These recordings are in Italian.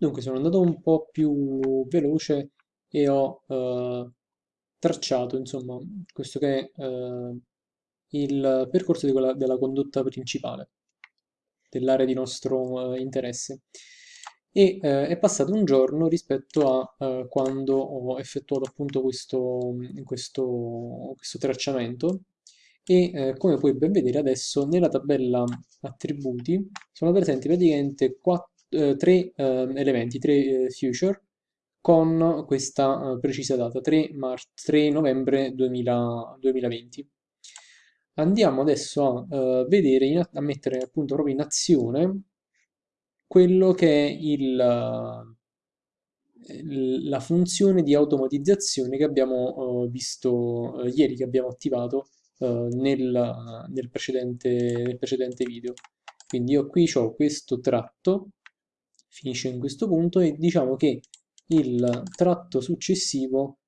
Dunque sono andato un po' più veloce e ho eh, tracciato, insomma, questo che è eh, il percorso di quella- della condotta principale, dell'area di nostro eh, interesse. E eh, è passato un giorno rispetto a eh, quando ho effettuato appunto questo, questo, questo tracciamento e eh, come puoi ben vedere adesso nella tabella attributi sono presenti praticamente quatt- eh, tre eh, elementi, tre eh, future con questa eh, precisa data, 3, mar- 3 novembre 2000 2020. Andiamo adesso a eh, vedere, a mettere appunto proprio in azione quello che è il, la funzione di automatizzazione che abbiamo eh, visto eh, ieri, che abbiamo attivato eh, nel, nel precedente, nel precedente video. Quindi io qui ho questo tratto, finisce in questo punto e diciamo che il tratto successivo,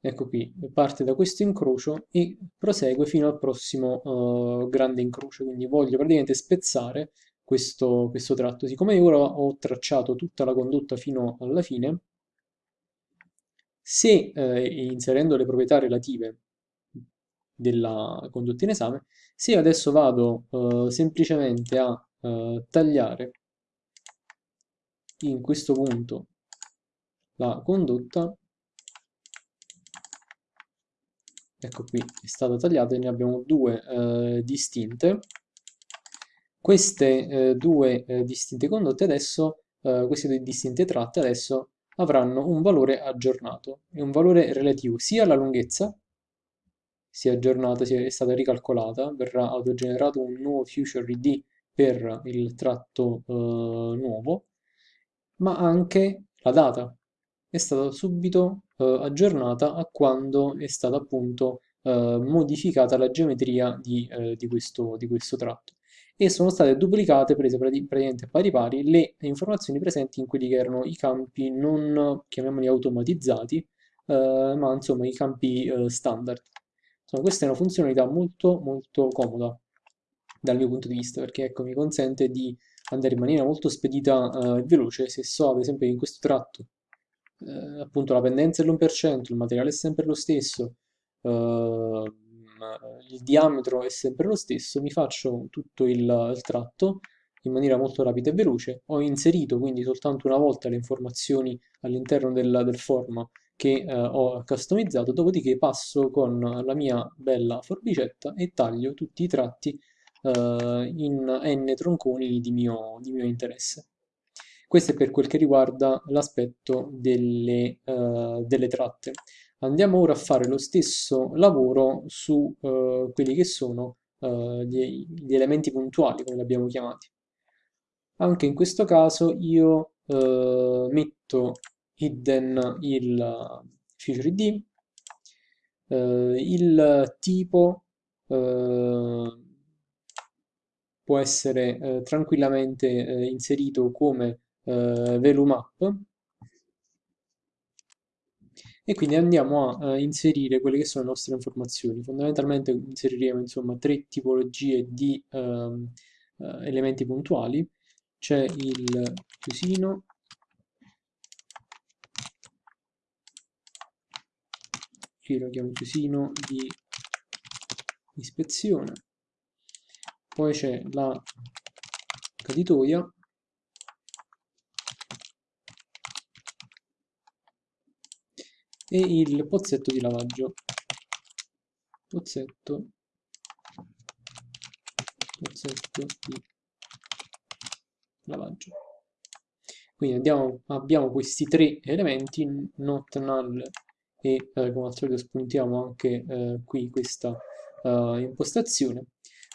ecco qui, parte da questo incrocio e prosegue fino al prossimo eh, grande incrocio. Quindi voglio praticamente spezzare questo, questo tratto. Siccome ora ho tracciato tutta la condotta fino alla fine, se eh, inserendo le proprietà relative della condotta in esame, se adesso vado eh, semplicemente a eh, tagliare in questo punto la condotta, ecco qui è stata tagliata e ne abbiamo due eh, distinte. Queste eh, due eh, distinte condotte adesso, eh, queste due distinte tratte adesso avranno un valore aggiornato e un valore relativo sia alla lunghezza, sia aggiornata, sia è stata ricalcolata, verrà autogenerato un nuovo future ID per il tratto eh, nuovo, ma anche la data è stata subito eh, aggiornata a quando è stata appunto eh, modificata la geometria di, eh, di questo, di questo tratto e sono state duplicate, prese praticamente pari pari, le informazioni presenti in quelli che erano i campi non, chiamiamoli automatizzati, eh, ma insomma i campi eh, standard. Insomma, questa è una funzionalità molto molto comoda dal mio punto di vista, perché ecco, mi consente di andare in maniera molto spedita eh, e veloce, se so ad esempio che in questo tratto eh, appunto la pendenza è l'1%, il materiale è sempre lo stesso, eh, il diametro è sempre lo stesso, mi faccio tutto il, il tratto in maniera molto rapida e veloce, ho inserito quindi soltanto una volta le informazioni all'interno del, del form che eh, ho customizzato, dopodiché passo con la mia bella forbicetta e taglio tutti i tratti eh, in n tronconi di mio, di mio interesse. Questo è per quel che riguarda l'aspetto delle, uh, delle tratte. Andiamo ora a fare lo stesso lavoro su uh, quelli che sono uh, gli, gli, elementi puntuali, come li abbiamo chiamati. Anche in questo caso io metto hidden il feature id, il tipo può essere tranquillamente inserito come eh, VeluMap e quindi andiamo a eh, inserire quelle che sono le nostre informazioni. Fondamentalmente inseriremo insomma tre tipologie di ehm, eh, elementi puntuali. C'è il chiusino, qui lo chiamo chiusino di ispezione, poi c'è la caditoia. E il pozzetto di lavaggio. Pozzetto. Pozzetto di lavaggio. Quindi andiamo, abbiamo questi tre elementi not null e eh, come al solito spuntiamo anche eh, qui questa uh, impostazione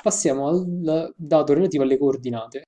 passiamo al dato relativo alle coordinate